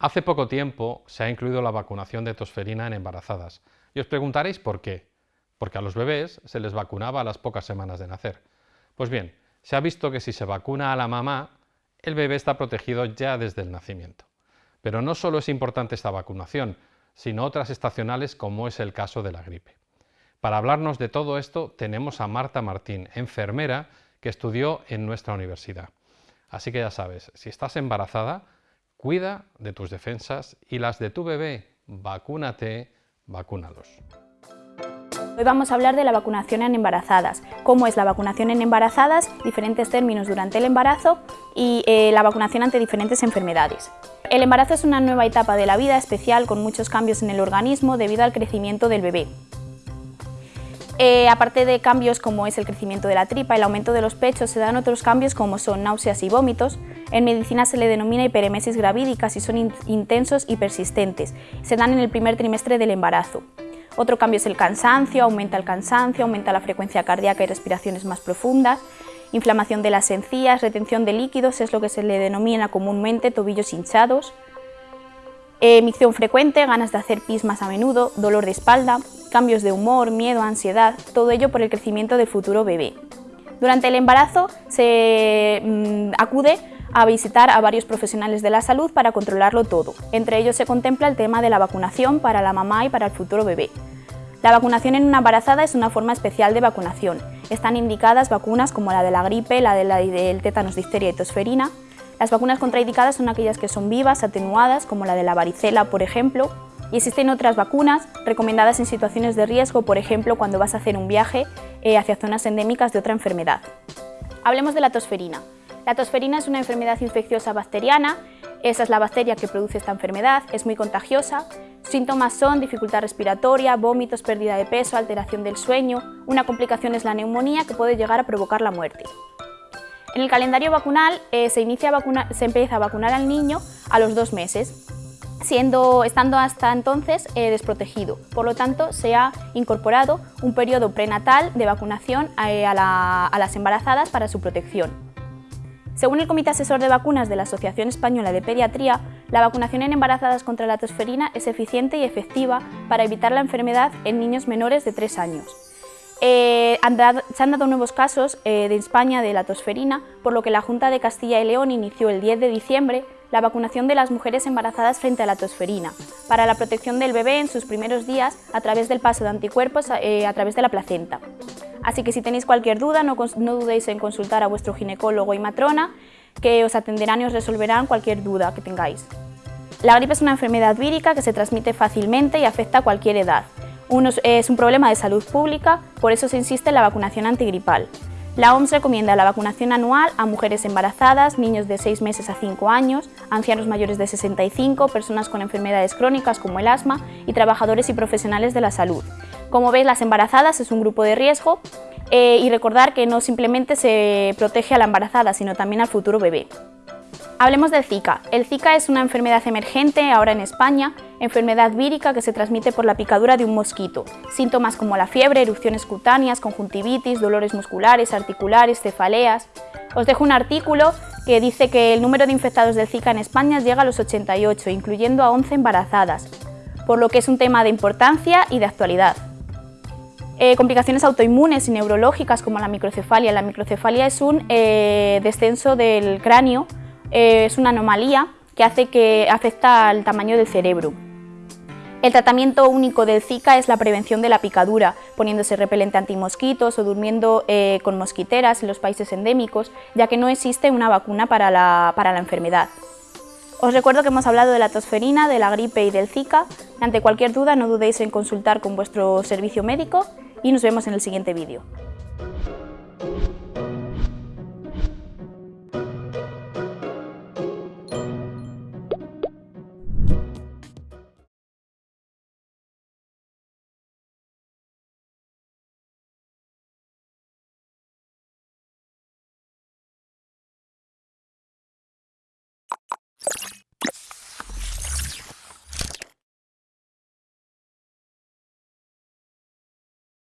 Hace poco tiempo se ha incluido la vacunación de tosferina en embarazadas. Y os preguntaréis por qué. Porque a los bebés se les vacunaba a las pocas semanas de nacer. Pues bien, se ha visto que si se vacuna a la mamá, el bebé está protegido ya desde el nacimiento. Pero no solo es importante esta vacunación, sino otras estacionales como es el caso de la gripe. Para hablarnos de todo esto tenemos a Marta Martín, enfermera que estudió en nuestra universidad. Así que ya sabes, si estás embarazada, Cuida de tus defensas y las de tu bebé. Vacúnate, vacúnalos. Hoy vamos a hablar de la vacunación en embarazadas, cómo es la vacunación en embarazadas, diferentes términos durante el embarazo y eh, la vacunación ante diferentes enfermedades. El embarazo es una nueva etapa de la vida especial con muchos cambios en el organismo debido al crecimiento del bebé. Eh, aparte de cambios como es el crecimiento de la tripa, el aumento de los pechos, se dan otros cambios como son náuseas y vómitos. En medicina se le denomina hiperemesis gravídica si son intensos y persistentes. Se dan en el primer trimestre del embarazo. Otro cambio es el cansancio, aumenta el cansancio, aumenta la frecuencia cardíaca y respiraciones más profundas. Inflamación de las encías, retención de líquidos, es lo que se le denomina comúnmente tobillos hinchados. Emicción frecuente, ganas de hacer pis más a menudo, dolor de espalda, cambios de humor, miedo, ansiedad, todo ello por el crecimiento del futuro bebé. Durante el embarazo se mm, acude a visitar a varios profesionales de la salud para controlarlo todo. Entre ellos se contempla el tema de la vacunación para la mamá y para el futuro bebé. La vacunación en una embarazada es una forma especial de vacunación. Están indicadas vacunas como la de la gripe, la, de la del tétanos, difteria y tosferina. Las vacunas contraindicadas son aquellas que son vivas, atenuadas, como la de la varicela, por ejemplo, y existen otras vacunas recomendadas en situaciones de riesgo, por ejemplo, cuando vas a hacer un viaje eh, hacia zonas endémicas de otra enfermedad. Hablemos de la tosferina. La tosferina es una enfermedad infecciosa bacteriana, esa es la bacteria que produce esta enfermedad, es muy contagiosa. Síntomas son dificultad respiratoria, vómitos, pérdida de peso, alteración del sueño. Una complicación es la neumonía que puede llegar a provocar la muerte. En el calendario vacunal eh, se, inicia se empieza a vacunar al niño a los dos meses siendo, estando hasta entonces eh, desprotegido. Por lo tanto, se ha incorporado un periodo prenatal de vacunación eh, a, las embarazadas para su protección. Según el Comité Asesor de Vacunas de la Asociación Española de Pediatría, la vacunación en embarazadas contra la tosferina es eficiente y efectiva para evitar la enfermedad en niños menores de 3 años. Eh, se han dado nuevos casos de España de la tosferina, por lo que la Junta de Castilla y León inició el 10 de diciembre la vacunación de las mujeres embarazadas frente a la tosferina, para la protección del bebé en sus primeros días a través del paso de anticuerpos eh, a través de la placenta. Así que si tenéis cualquier duda, no, dudéis en consultar a vuestro ginecólogo y matrona, que os atenderán y os resolverán cualquier duda que tengáis. La gripe es una enfermedad vírica que se transmite fácilmente y afecta a cualquier edad. es un problema de salud pública, por eso se insiste en la vacunación antigripal. La OMS recomienda la vacunación anual a mujeres embarazadas, niños de 6 meses a 5 años, ancianos mayores de 65, personas con enfermedades crónicas como el asma y trabajadores y profesionales de la salud. Como veis, las embarazadas es un grupo de riesgo eh, y recordar que no simplemente se protege a la embarazada, sino también al futuro bebé. Hablemos del Zika. El Zika es una enfermedad emergente ahora en España, enfermedad vírica que se transmite por la picadura de un mosquito. Síntomas como la fiebre, erupciones cutáneas, conjuntivitis, dolores musculares, articulares, cefaleas... Os dejo un artículo que dice que el número de infectados del Zika en España llega a los 88, incluyendo a 11 embarazadas, por lo que es un tema de importancia y de actualidad. Eh, complicaciones autoinmunes y neurológicas como la microcefalia. La microcefalia es un eh, descenso del cráneo eh, es una anomalía que, hace que afecta al tamaño del cerebro. El tratamiento único del Zika es la prevención de la picadura, poniéndose repelente antimosquitos o durmiendo eh, con mosquiteras en los países endémicos, ya que no existe una vacuna para la, para la enfermedad. Os recuerdo que hemos hablado de la tosferina, de la gripe y del Zika. Ante cualquier duda no dudéis en consultar con vuestro servicio médico y nos vemos en el siguiente vídeo.